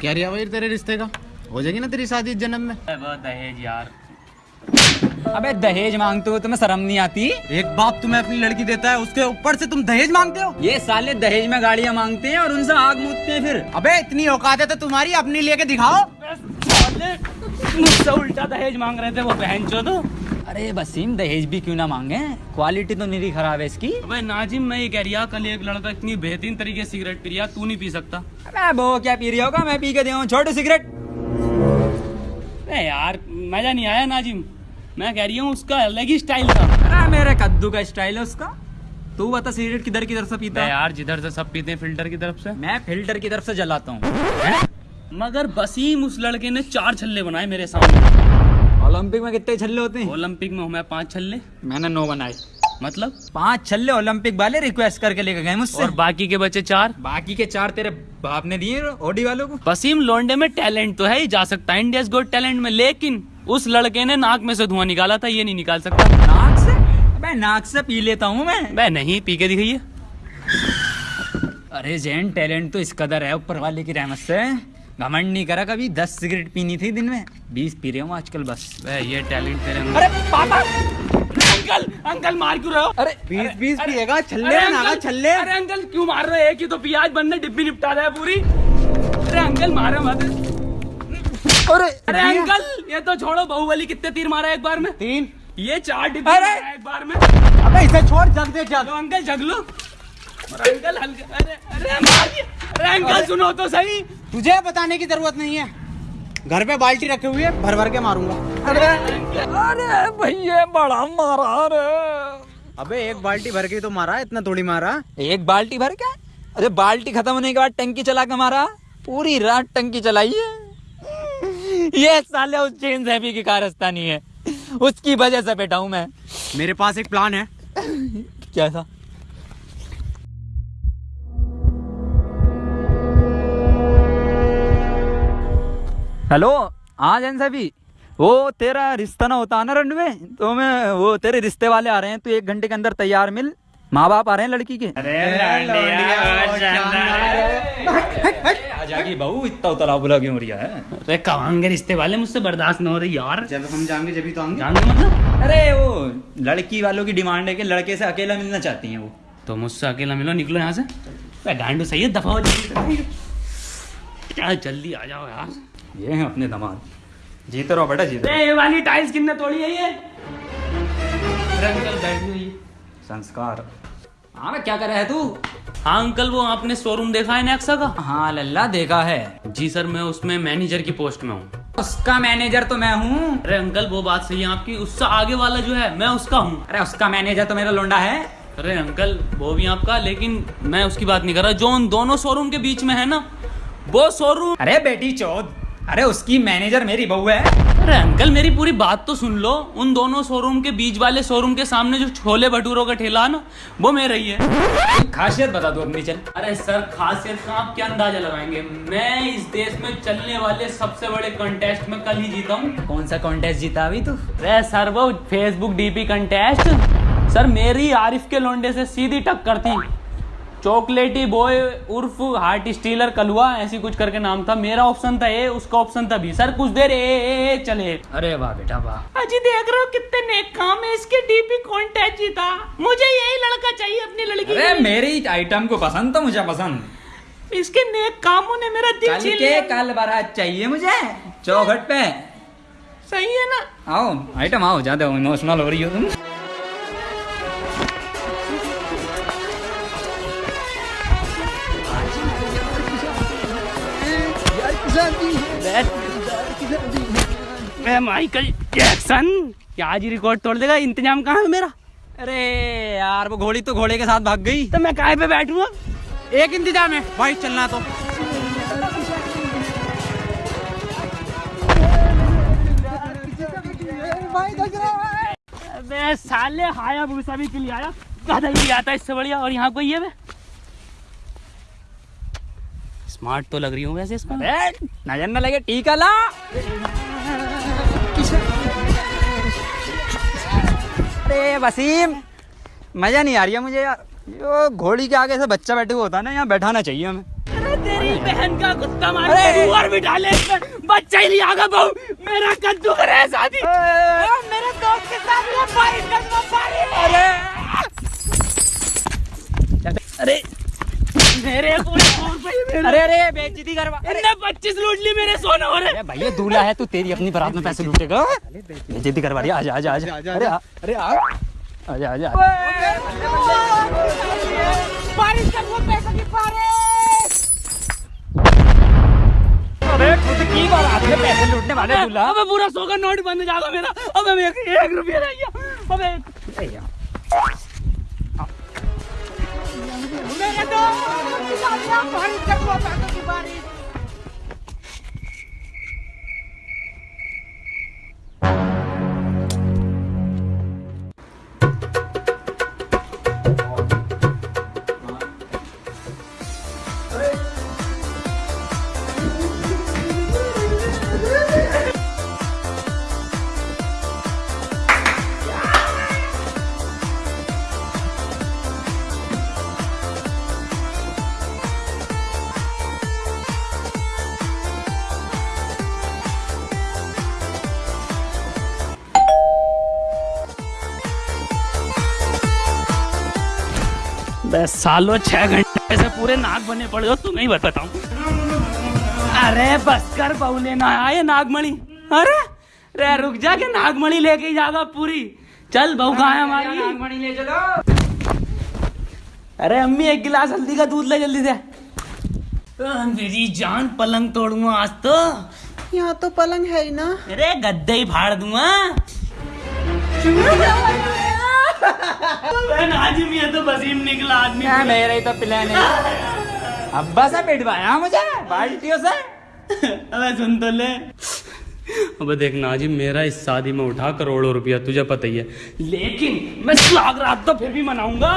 क्या रिया भाई तेरे रिश्ते का। हो जाएगी ना तेरी शादी इस जन्म में? दहेज यार। अबे दहेज मांगते हो तुम्हें शर्म नहीं आती? एक बाप तुम्हें अपनी लड़की देता है उसके ऊपर से तुम दहेज मांगते हो? ये साले दहेज में गाड़ियाँ मांगते हैं और उनसे आग मूदते हैं फिर। अबे इतनी औकात है तो तुम्हारी अपनी लेके दिखाओ। मुझसे उल्टा दहेज मांग रहे थे वो बहन चो तो अरे वसीम दहेज भी क्यों ना मांगे? क्वालिटी तो निरी खराब है इसकी। अबे नाजिम मैं ये कह रिया कल एक लड़का इतनी बेहतरीन तरीके से सिगरेट पी रिया तू नहीं पी सकता। अबे वो क्या पी रही होगा? मैं पी के दिया छोटे सिगरेट। अरे यार मज़ा नहीं आया नाजिम। मैं कह रही हूँ उसका अलग ही स्टाइल था। अरे मेरे कद्दू का स्टाइल है उसका। तू बता सिगरेट किधर किधर से पीता? है यार जिधर से सब पीते हैं फ़िल्टर की तरफ़ से। मैं फ़िल्टर की तरफ़ से जलाता हूँ। मगर बसीम उस लड़के ने चार छल्ले बनाए मेरे सामने। ओलंपिक में कितने छल्ले होते हैं? ओलंपिक में हूँ मैं पाँच छल्ले। मैंने नो बनाए। मतलब? पाँच छल्ले ओलंपिक वाले रिक्वेस्ट करके लेके गए मुझसे। और बाकी के बचे चार। बाकी के चार तेरे बाप ने दिए ओडी वालों को? वसीम लोंडे में टैलेंट तो है ही जा सकता है। इंडिया गोड टैलेंट में लेकिन उस लड़के ने नाक में से धुआँ निकाला था ये नहीं निकाल सकता। नाक से? मैं नाक से पी लेता हूँ मैं। मैं नहीं पी के दिखाइए। अरे जैन टैलेंट तो इस कदर है ऊपर वाले की रहमत से। घमंड नहीं करा कभी दस सिगरेट पीनी थी दिन में। बीस पी रहे हूँ आजकल बस। ये टैलेंट तेरे अंदर। अरे पापा! अंकल अंकल मार क्यों रहे हो? अरे बीस बीस पिएगा छल्ले अंकल, छल्ले अरे अंकल क्यों मार रहे हो? एक ही तो पिया आज बनने डिब्बी निपटा रहा है पूरी। अरे अंकल मारे मत। अरे अरे अंकल ये तो छोड़ो बाहुबली कितने तीर मारा एक बार में। तीन। ये चार डिब्बी अरे! एक बार में। अबे इसे छोड़ जग दे जग। तो अंकल जग लो। अंकल हल्के अरे अरे मार अरे अंकल सुनो तो सही। तुझे बताने की ज़रूरत नहीं है। घर पे बाल्टी रखे हुई है भर भर के मारूँगा। अरे भैया बड़ा मारा रे अबे एक बाल्टी भर के तो मारा इतना थोड़ी मारा। एक बाल्टी भर के? अरे बाल्टी खत्म होने के बाद टंकी चला के मारा। पूरी रात टंकी चलाई है। ये साले उस चेन सैफी की कारस्तानी है। उसकी वजह से बैठा हूँ मैं। मेरे पास एक प्लान है। क्या था? हेलो हाँ जैन साहबी वो तेरा रिश्ता ना होता ना रंड में तो मैं वो तेरे रिश्ते वाले आ रहे हैं तू एक घंटे के अंदर तैयार मिल। माँ बाप आ रहे हैं लड़की के। आ बहू इतना उतला बुला क्यों हो रहा है? अरे कहांगे रिश्ते वाले? मुझसे बर्दाश्त न हो रही यार। जब हम जाएँगे जब तो आएँगे। जानते मतलब? अरे वो लड़की वालों की डिमांड है कि लड़के से अकेला मिलना चाहती हैं वो। तो मुझसे अकेला मिलो निकलो यहाँ से। अरे गांडू सही है दफ़ा हो क्या जल्दी आ जाओ यार। ये हैं अपने दामाद। जीते रहो बेटा जीते ये वाली टाइल्स कितने तोड़ी है ये? अंकल बैठ जाइए संस्कार। हाँ मैं क्या कर रहा है तू? हाँ अंकल वो आपने शोरूम देखा है नेक्सा का? हाँ लल्ला देखा है। जी सर मैं उसमें मैनेजर की पोस्ट में हूँ। उसका मैनेजर तो मैं हूँ। अरे अंकल वो बात सही है आपकी। उससे आगे वाला जो है मैं उसका हूँ। अरे उसका मैनेजर तो मेरा लोंडा है। अरे अंकल वो भी आपका लेकिन मैं उसकी बात नहीं कर रहा। जो उन दोनों शोरूम के बीच में है ना वो शोरूम अरे बेटी चौथ। अरे उसकी मैनेजर मेरी बहू है। अरे अंकल मेरी पूरी बात तो सुन लो। उन दोनों शोरूम के बीच वाले शोरूम के सामने जो छोले भटूरों का ठेला है ना वो मेरा ही है। खासियत बता दो अपनी चल। अरे सर खासियत का आप क्या अंदाज़ा लगाएँगे? मैं इस देश में चलने वाले सबसे बड़े कंटेस्ट में कल ही जीता हूँ। कौन सा कॉन्टेस्ट जीता अभी तू? अरे सर वो फेसबुक डीपी कंटेस्ट सर मेरी आरिफ के लोंडे से सीधी टक्कर थी। चॉकलेटी बॉय उर्फ़ हार्ट स्टीलर कलुआ ऐसी कुछ करके नाम था। मेरा ऑप्शन था ए उसका ऑप्शन था बी सर कुछ देर ए, ए, ए चले। अरे वाह बेटा वाह। अजी देख रहे हो कितने नेक काम है। इसके डीपी कॉन्टेस्ट जीता मुझे यही लड़का चाहिए अपनी लड़की अरे मेरी आइटम को पसंद तो मुझे पसंद। इसके नेक कामों ने मेरा दिल कल छीन लिया। कल बारात चाहिए मुझे? चौखट पे। सही है ना? आओ आइटम आओ ज़्यादा इमोशनल हो रही हो तुम। मैं माइकल जैक्सन क्या आज ही रिकॉर्ड तोड़ देगा? इंतज़ाम कहाँ है मेरा? अरे यार वो घोड़ी तो घोड़े के साथ भाग गई। तो मैं काय पे बैठूँगा एक इंतज़ाम है। भाई चलना तो। अबे साले हाया भूसा भी के लिए आया। गधा ही आता है इससे बढ़िया। और यहाँ कोई है बे? स्मार्ट तो लग रही हूँ वैसे इसमें नज़र न लगे टीका ला। अरे वसीम मज़ा नहीं आ रही है मुझे यार। यो घोड़ी के आगे से बच्चा बैठे हुआ होता है ना यहाँ बैठाना चाहिए हमें। अरे तेरी बहन का कुत्ता मार और भी डाले बच्चा ही नहीं आगा बहू। मेरा कद्दू करे शादी। मेरे दोस्त के साथ ये फाइट करना पारी अरे। अरे मेरे पूरे अरे अरे बेइज्जती करवा। इनने लूट ली मेरे सोने हो अरे भैया दूल्हा है तू तेरी अपनी बारात में पैसे लूटेगा बेइज्जती। करवा रही है। आजा आजा। आजा अरे अरे आ। आजा आजा बारिश कर वो पैसे की बारिश। अबे खुद की बारात में पैसे लूटने वाले दूल्हा। अबे पूरा सौ का नोट बंद जाएगा मेरा। अबे मेरे को एक रुपया रह गया अबे। मेरे दोस्त बारिश कर वो पैसे की बारिश बस सालों छह घंटे से पूरे नाक बने पड़े हो तुम्हें ही बताऊँ अरे बस कर बहुले ना आए नागमणि। अरे रे रुक जा के नागमणि लेके ही जागा पूरी। चल बहू कहाँ है हमारी? ले चलो अरे अम्मी एक गिलास हल्दी का दूध ले जल्दी से। मेरी जान पलंग तोड़ूँगा आज तो। यहाँ तो पलंग है ही ना। अरे गद्दे ही फाड़ दूँगा। आज ही तो वसीम निकला आदमी क्या मेरा ही तो प्लान है। अब्बा से पिटवाया मुझे? बाल्टियों से? अबे सुन तो ले। अबे देख नाजिम मेरा इस शादी में उठा करोड़ों रुपया तुझे पता ही है। लेकिन मैं सुहाग रात तो फिर भी मनाऊँगा।